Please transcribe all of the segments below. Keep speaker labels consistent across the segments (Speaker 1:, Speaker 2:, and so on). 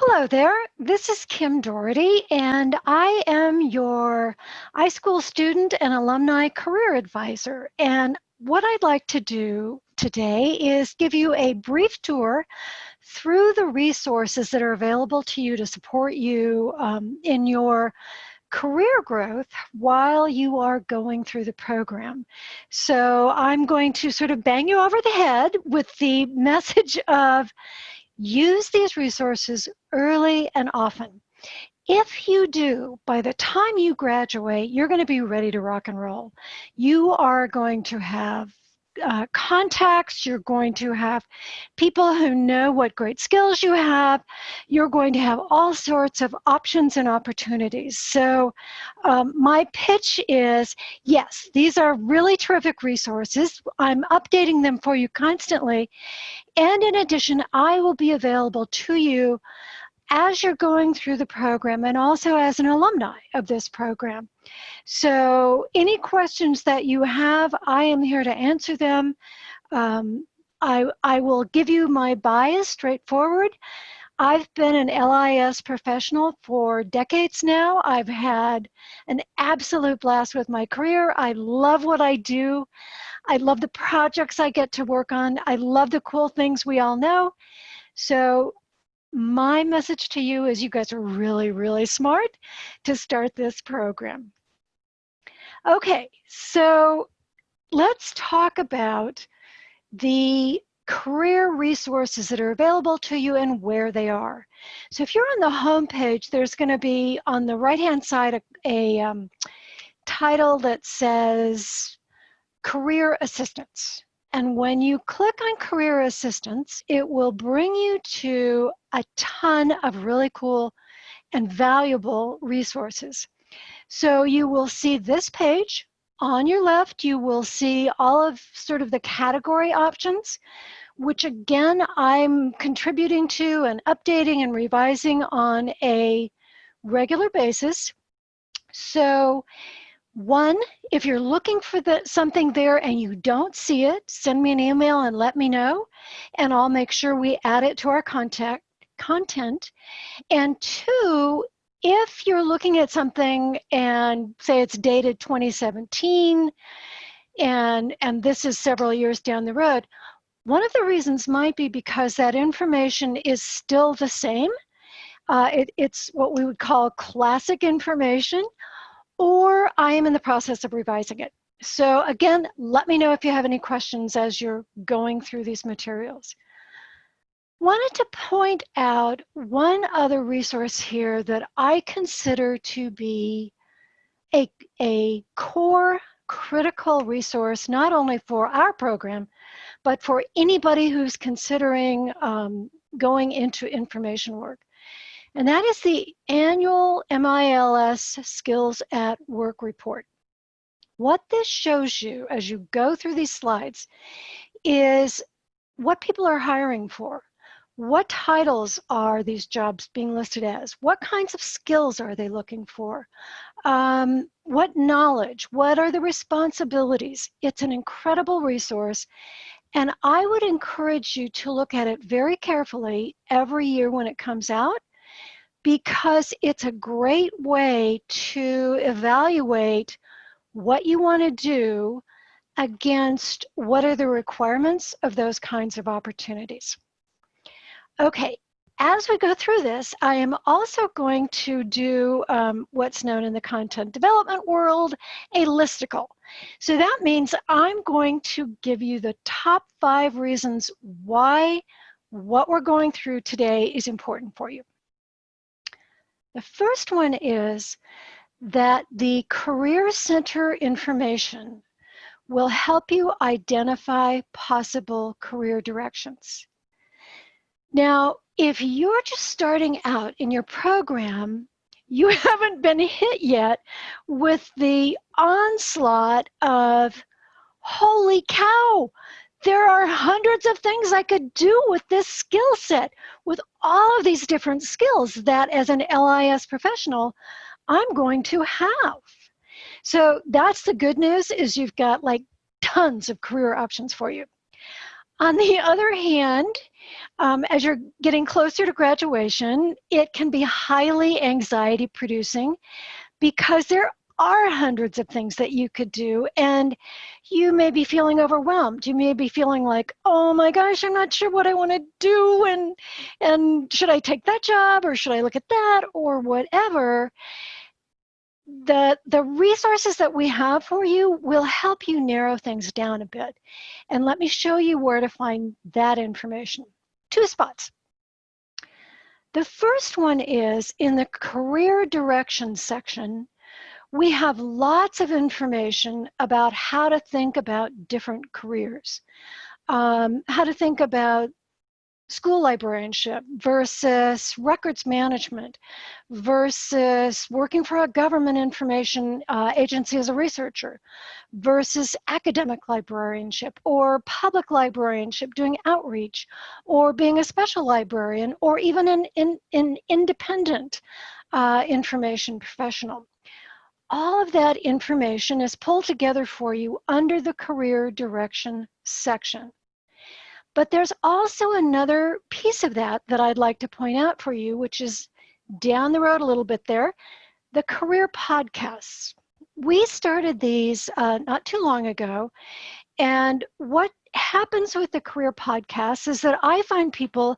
Speaker 1: Hello there, this is Kim Dority, and I am your iSchool student and alumni career advisor. And what I'd like to do today is give you a brief tour through the resources that are available to you to support you um, in your career growth while you are going through the program. So I'm going to sort of bang you over the head with the message of Use these resources early and often. If you do, by the time you graduate, you're going to be ready to rock and roll. You are going to have uh, contacts, you're going to have people who know what great skills you have, you're going to have all sorts of options and opportunities. So um, my pitch is, yes, these are really terrific resources. I'm updating them for you constantly. And in addition, I will be available to you as you're going through the program and also as an alumni of this program. So any questions that you have, I am here to answer them. Um, I, I will give you my bias straightforward. I've been an LIS professional for decades now. I've had an absolute blast with my career. I love what I do. I love the projects I get to work on. I love the cool things we all know. So my message to you is you guys are really, really smart to start this program. Okay, so let's talk about the career resources that are available to you and where they are. So if you're on the home page, there's going to be on the right-hand side a, a um, title that says Career Assistance. And when you click on Career Assistance, it will bring you to a ton of really cool and valuable resources. So you will see this page. On your left, you will see all of sort of the category options, which again, I'm contributing to and updating and revising on a regular basis. So one, if you're looking for the, something there and you don't see it, send me an email and let me know, and I'll make sure we add it to our contact content. And two, if you're looking at something and say it's dated 2017 and, and this is several years down the road, one of the reasons might be because that information is still the same. Uh, it, it's what we would call classic information, or I am in the process of revising it. So again, let me know if you have any questions as you're going through these materials. Wanted to point out one other resource here that I consider to be a, a core critical resource, not only for our program, but for anybody who's considering um, going into information work. And that is the annual MLIS Skills at Work report. What this shows you as you go through these slides is what people are hiring for. What titles are these jobs being listed as? What kinds of skills are they looking for? Um, what knowledge? What are the responsibilities? It's an incredible resource. And I would encourage you to look at it very carefully every year when it comes out because it's a great way to evaluate what you want to do against what are the requirements of those kinds of opportunities. Okay, as we go through this, I am also going to do um, what's known in the content development world, a listicle. So that means I'm going to give you the top five reasons why what we're going through today is important for you. The first one is that the Career Center information will help you identify possible career directions. Now, if you're just starting out in your program, you haven't been hit yet with the onslaught of, holy cow, there are hundreds of things I could do with this skill set, with all of these different skills that as an LIS professional, I'm going to have. So that's the good news is you've got like tons of career options for you. On the other hand, Um, as you're getting closer to graduation, it can be highly anxiety producing because there are hundreds of things that you could do and you may be feeling overwhelmed. You may be feeling like oh my gosh i'm not sure what i want to do and and should i take that job or should i look at that or whatever. The the resources that we have for you will help you narrow things down a bit. And let me show you where to find that information. Two spots. The first one is in the career direction section we have lots of information about how to think about different careers, um, how to think about school librarianship versus records management versus working for a government information uh, agency as a researcher versus academic librarianship or public librarianship doing outreach or being a special librarian or even an, in, an independent uh, information professional all of that information is pulled together for you under the career direction section. But there's also another piece of that that I'd like to point out for you, which is down the road a little bit there, the career podcasts. We started these uh, not too long ago, and what happens with the career podcasts is that I find people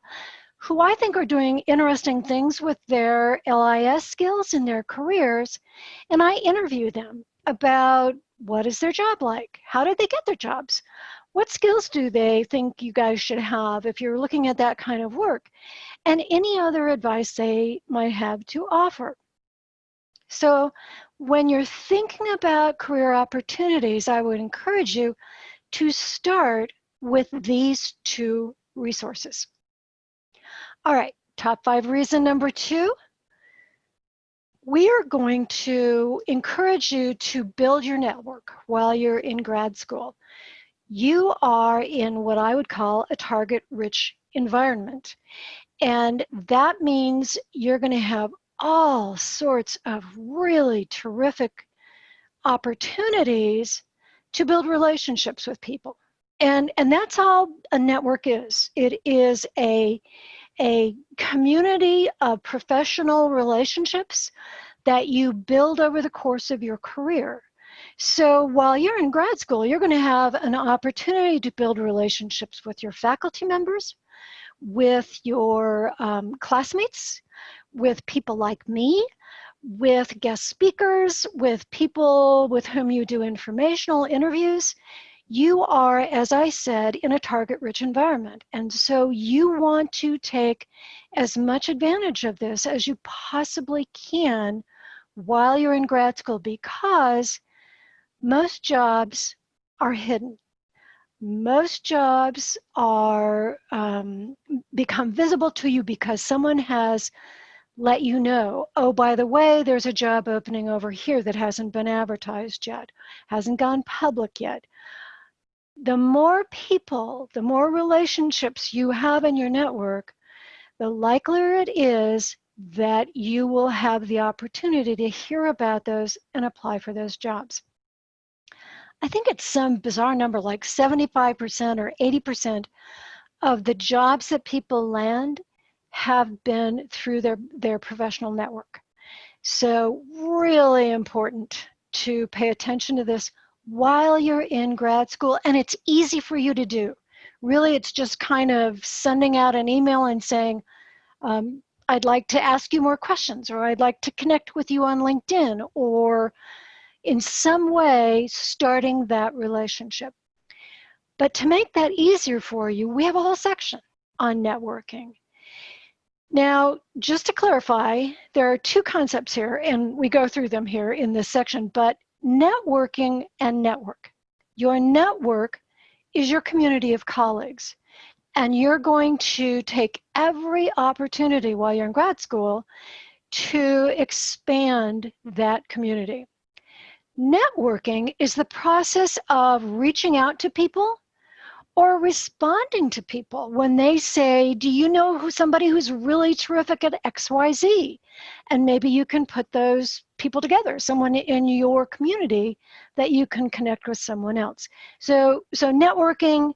Speaker 1: who I think are doing interesting things with their LIS skills in their careers. And I interview them about what is their job like? How did they get their jobs? What skills do they think you guys should have if you're looking at that kind of work? And any other advice they might have to offer. So when you're thinking about career opportunities, I would encourage you to start with these two resources. All right, top five reason number two. We are going to encourage you to build your network while you're in grad school. You are in what I would call a target rich environment. And that means you're going to have all sorts of really terrific opportunities to build relationships with people. And, and that's all a network is. It is a a community of professional relationships that you build over the course of your career. So while you're in grad school, you're going to have an opportunity to build relationships with your faculty members, with your um, classmates, with people like me, with guest speakers, with people with whom you do informational interviews you are, as I said, in a target rich environment. And so you want to take as much advantage of this as you possibly can while you're in grad school because most jobs are hidden. Most jobs are um, become visible to you because someone has let you know, oh, by the way, there's a job opening over here that hasn't been advertised yet, hasn't gone public yet the more people, the more relationships you have in your network, the likelier it is that you will have the opportunity to hear about those and apply for those jobs. I think it's some bizarre number like 75% or 80% of the jobs that people land have been through their, their professional network. So really important to pay attention to this while you're in grad school, and it's easy for you to do. Really, it's just kind of sending out an email and saying, um, I'd like to ask you more questions, or I'd like to connect with you on LinkedIn, or in some way starting that relationship. But to make that easier for you, we have a whole section on networking. Now, just to clarify, there are two concepts here, and we go through them here in this section, but networking and network. Your network is your community of colleagues. And you're going to take every opportunity while you're in grad school to expand that community. Networking is the process of reaching out to people or responding to people when they say, do you know who somebody who's really terrific at XYZ? And maybe you can put those people together, someone in your community that you can connect with someone else. So, so networking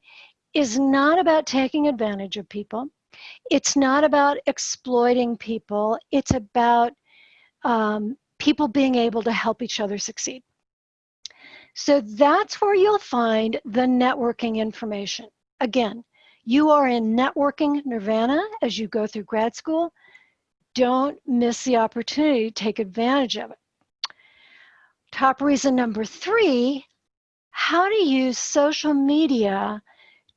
Speaker 1: is not about taking advantage of people. It's not about exploiting people. It's about um, people being able to help each other succeed. So that's where you'll find the networking information. Again, you are in networking nirvana as you go through grad school. Don't miss the opportunity to take advantage of it. Top reason number three, how to use social media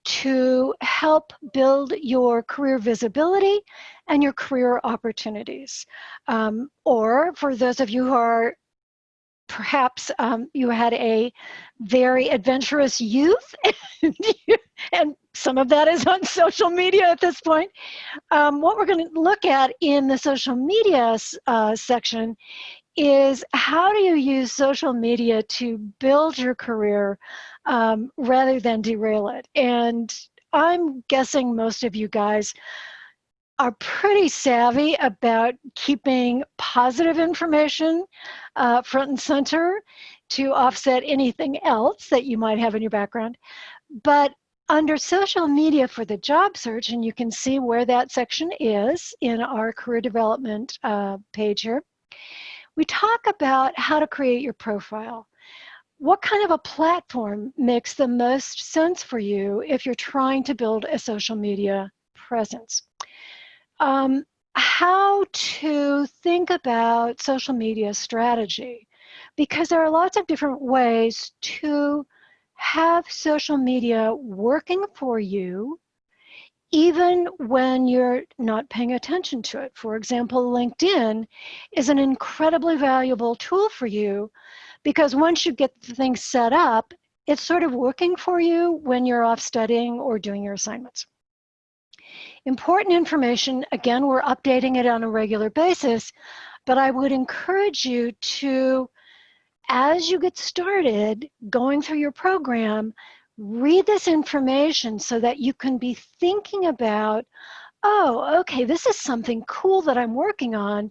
Speaker 1: to help build your career visibility and your career opportunities. Um, or for those of you who are perhaps um, you had a very adventurous youth and some of that is on social media at this point. Um, what we're going to look at in the social media uh, section is how do you use social media to build your career um, rather than derail it? And I'm guessing most of you guys are pretty savvy about keeping positive information uh, front and center to offset anything else that you might have in your background. But under social media for the job search, and you can see where that section is in our career development uh, page here, we talk about how to create your profile. What kind of a platform makes the most sense for you if you're trying to build a social media presence? Um, how to think about social media strategy because there are lots of different ways to have social media working for you even when you're not paying attention to it. For example, LinkedIn is an incredibly valuable tool for you because once you get the thing set up, it's sort of working for you when you're off studying or doing your assignments. Important information, again, we're updating it on a regular basis, but I would encourage you to, as you get started going through your program, read this information so that you can be thinking about, oh, okay, this is something cool that I'm working on,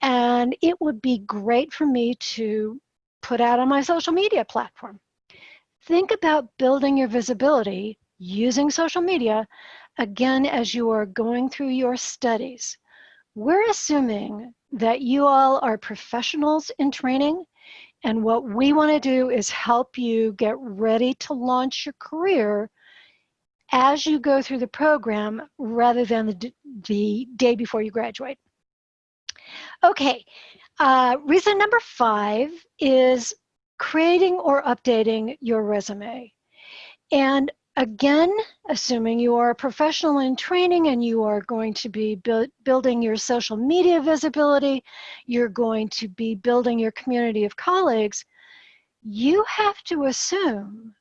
Speaker 1: and it would be great for me to put out on my social media platform. Think about building your visibility using social media again as you are going through your studies. We're assuming that you all are professionals in training and what we want to do is help you get ready to launch your career as you go through the program rather than the, the day before you graduate. Okay, uh, reason number five is creating or updating your resume. And Again, assuming you are a professional in training and you are going to be bu building your social media visibility, you're going to be building your community of colleagues, you have to assume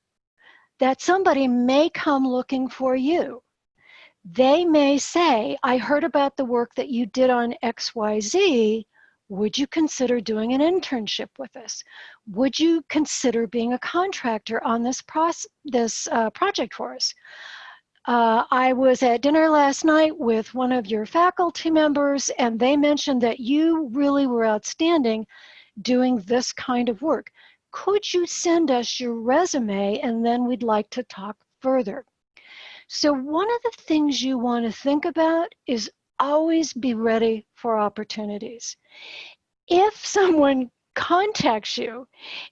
Speaker 1: that somebody may come looking for you. They may say, I heard about the work that you did on XYZ, would you consider doing an internship with us? Would you consider being a contractor on this, this uh, project for us? Uh, I was at dinner last night with one of your faculty members and they mentioned that you really were outstanding doing this kind of work. Could you send us your resume and then we'd like to talk further? So one of the things you want to think about is always be ready for opportunities. If someone contacts you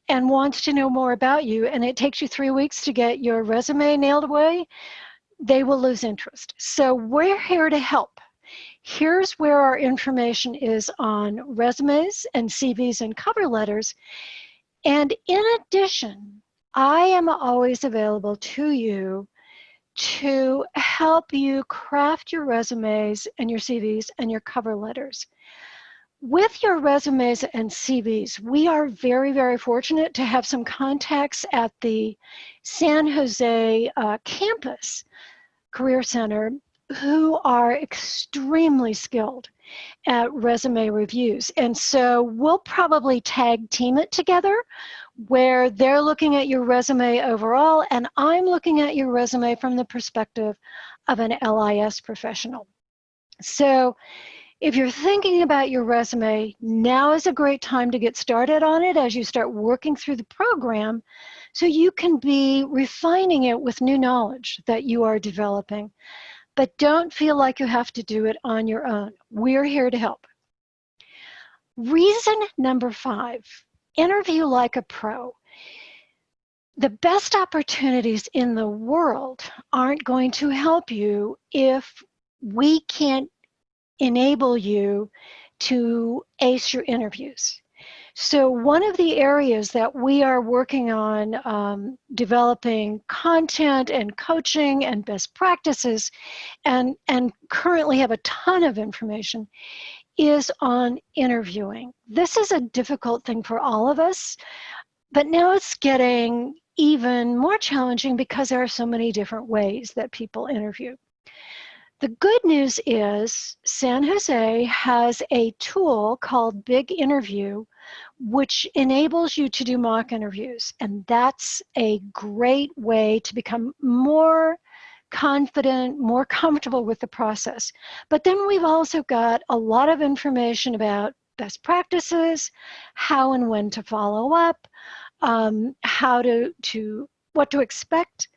Speaker 1: and wants to know more about you and it takes you three weeks to get your resume nailed away, they will lose interest. So we're here to help. Here's where our information is on resumes and CVs and cover letters. And in addition, I am always available to you to help you craft your resumes and your CVs and your cover letters. With your resumes and CVs, we are very, very fortunate to have some contacts at the San Jose uh, campus Career Center who are extremely skilled at resume reviews. And so we'll probably tag team it together where they're looking at your resume overall and I'm looking at your resume from the perspective of an LIS professional. So if you're thinking about your resume, now is a great time to get started on it as you start working through the program so you can be refining it with new knowledge that you are developing. But don't feel like you have to do it on your own. We're here to help. Reason number five, interview like a pro. The best opportunities in the world aren't going to help you if we can't enable you to ace your interviews. So one of the areas that we are working on um, developing content and coaching and best practices and, and currently have a ton of information is on interviewing. This is a difficult thing for all of us, but now it's getting even more challenging because there are so many different ways that people interview. The good news is San Jose has a tool called Big Interview, which enables you to do mock interviews. And that's a great way to become more confident, more comfortable with the process. But then we've also got a lot of information about best practices, how and when to follow up, um, how to, to, what to expect,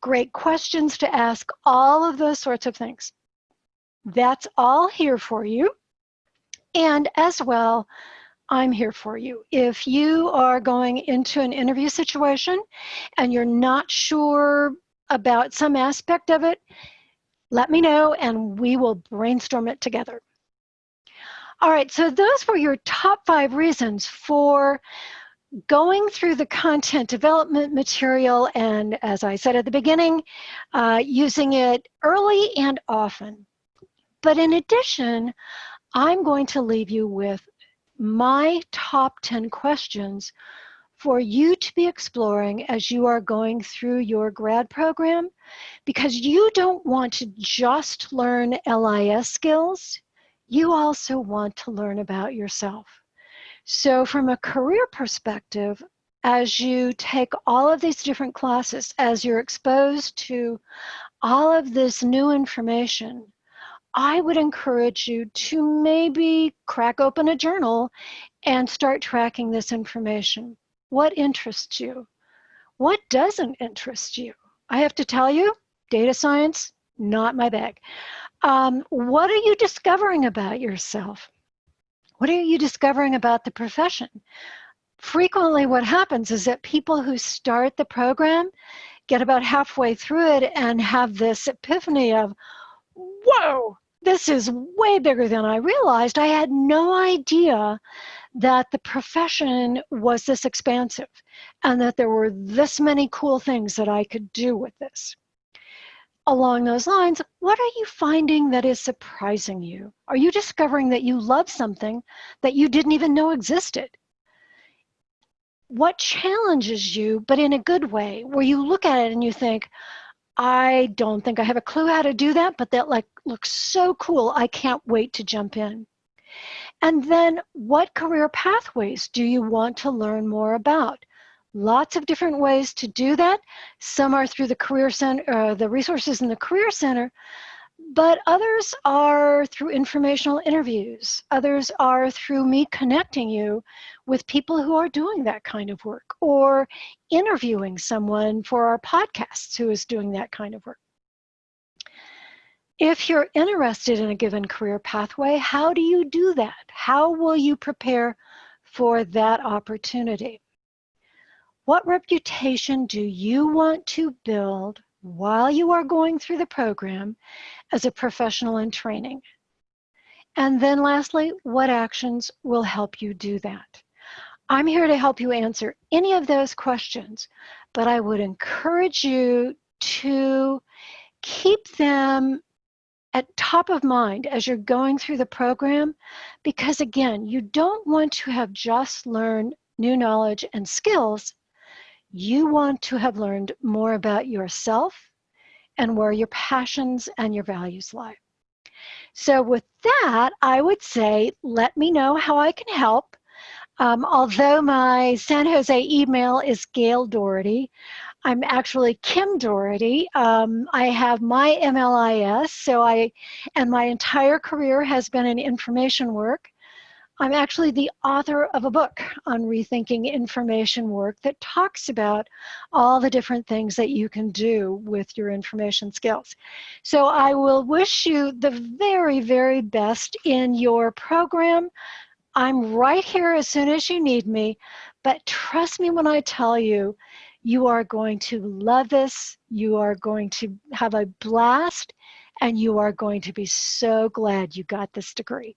Speaker 1: great questions to ask, all of those sorts of things. That's all here for you. And as well, I'm here for you. If you are going into an interview situation and you're not sure about some aspect of it, let me know and we will brainstorm it together. All right, so those were your top five reasons for going through the content development material and, as I said at the beginning, uh, using it early and often. But in addition, I'm going to leave you with my top 10 questions for you to be exploring as you are going through your grad program because you don't want to just learn LIS skills, you also want to learn about yourself. So from a career perspective, as you take all of these different classes, as you're exposed to all of this new information, I would encourage you to maybe crack open a journal and start tracking this information. What interests you? What doesn't interest you? I have to tell you, data science, not my bag. Um, what are you discovering about yourself? What are you discovering about the profession? Frequently what happens is that people who start the program get about halfway through it and have this epiphany of, whoa, this is way bigger than I realized. I had no idea that the profession was this expansive and that there were this many cool things that I could do with this. Along those lines, what are you finding that is surprising you? Are you discovering that you love something that you didn't even know existed? What challenges you, but in a good way, where you look at it and you think, I don't think I have a clue how to do that, but that like looks so cool. I can't wait to jump in. And then what career pathways do you want to learn more about? Lots of different ways to do that. Some are through the Career Center, uh, the resources in the Career Center, but others are through informational interviews. Others are through me connecting you with people who are doing that kind of work or interviewing someone for our podcasts who is doing that kind of work. If you're interested in a given career pathway, how do you do that? How will you prepare for that opportunity? What reputation do you want to build while you are going through the program as a professional in training? And then lastly, what actions will help you do that? I'm here to help you answer any of those questions, but I would encourage you to keep them at top of mind as you're going through the program because again, you don't want to have just learned new knowledge and skills. You want to have learned more about yourself and where your passions and your values lie. So with that, I would say, let me know how I can help. Um, although my San Jose email is Gail Dority, I'm actually Kim Dority. Um, I have my MLIS, so I, and my entire career has been in information work. I'm actually the author of a book on rethinking information work that talks about all the different things that you can do with your information skills. So I will wish you the very, very best in your program. I'm right here as soon as you need me, but trust me when I tell you, you are going to love this, you are going to have a blast, and you are going to be so glad you got this degree.